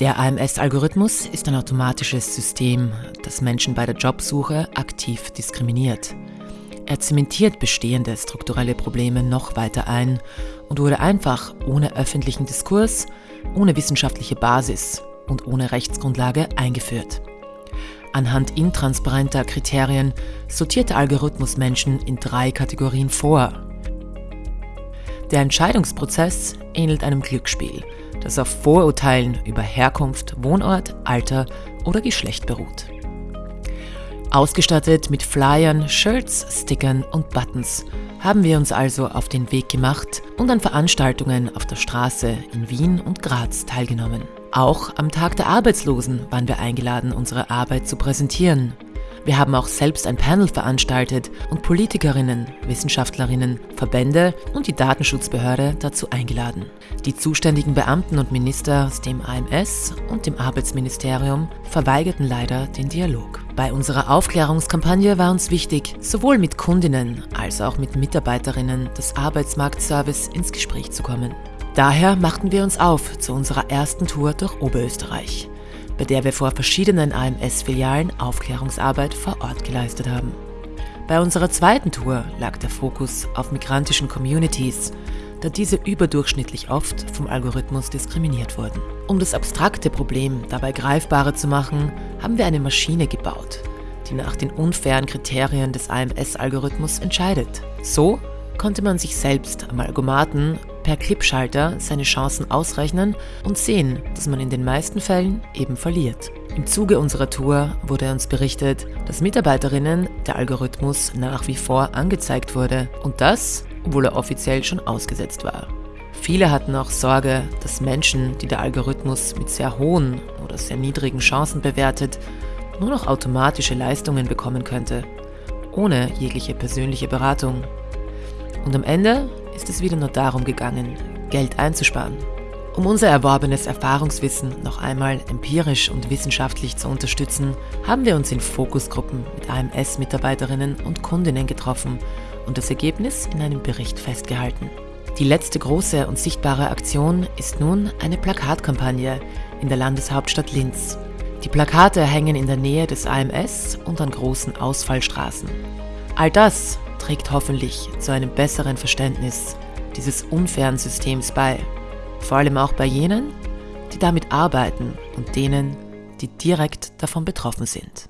Der AMS-Algorithmus ist ein automatisches System, das Menschen bei der Jobsuche aktiv diskriminiert. Er zementiert bestehende strukturelle Probleme noch weiter ein und wurde einfach ohne öffentlichen Diskurs, ohne wissenschaftliche Basis und ohne Rechtsgrundlage eingeführt. Anhand intransparenter Kriterien sortiert der Algorithmus Menschen in drei Kategorien vor. Der Entscheidungsprozess ähnelt einem Glücksspiel, das auf Vorurteilen über Herkunft, Wohnort, Alter oder Geschlecht beruht. Ausgestattet mit Flyern, Shirts, Stickern und Buttons haben wir uns also auf den Weg gemacht und an Veranstaltungen auf der Straße in Wien und Graz teilgenommen. Auch am Tag der Arbeitslosen waren wir eingeladen, unsere Arbeit zu präsentieren. Wir haben auch selbst ein Panel veranstaltet und Politikerinnen, Wissenschaftlerinnen, Verbände und die Datenschutzbehörde dazu eingeladen. Die zuständigen Beamten und Minister aus dem AMS und dem Arbeitsministerium verweigerten leider den Dialog. Bei unserer Aufklärungskampagne war uns wichtig, sowohl mit Kundinnen als auch mit Mitarbeiterinnen des Arbeitsmarktservice ins Gespräch zu kommen. Daher machten wir uns auf zu unserer ersten Tour durch Oberösterreich, bei der wir vor verschiedenen AMS-Filialen Aufklärungsarbeit vor Ort geleistet haben. Bei unserer zweiten Tour lag der Fokus auf migrantischen Communities, da diese überdurchschnittlich oft vom Algorithmus diskriminiert wurden. Um das abstrakte Problem dabei greifbarer zu machen, haben wir eine Maschine gebaut, die nach den unfairen Kriterien des AMS-Algorithmus entscheidet. So konnte man sich selbst am Algomaten per Clipschalter seine Chancen ausrechnen und sehen, dass man in den meisten Fällen eben verliert. Im Zuge unserer Tour wurde uns berichtet, dass Mitarbeiterinnen der Algorithmus nach wie vor angezeigt wurde und das, obwohl er offiziell schon ausgesetzt war. Viele hatten auch Sorge, dass Menschen, die der Algorithmus mit sehr hohen oder sehr niedrigen Chancen bewertet, nur noch automatische Leistungen bekommen könnte, ohne jegliche persönliche Beratung. Und am Ende ist es wieder nur darum gegangen, Geld einzusparen. Um unser erworbenes Erfahrungswissen noch einmal empirisch und wissenschaftlich zu unterstützen, haben wir uns in Fokusgruppen mit AMS-Mitarbeiterinnen und Kundinnen getroffen und das Ergebnis in einem Bericht festgehalten. Die letzte große und sichtbare Aktion ist nun eine Plakatkampagne in der Landeshauptstadt Linz. Die Plakate hängen in der Nähe des AMS und an großen Ausfallstraßen. All das trägt hoffentlich zu einem besseren Verständnis dieses unfairen Systems bei, vor allem auch bei jenen, die damit arbeiten und denen, die direkt davon betroffen sind.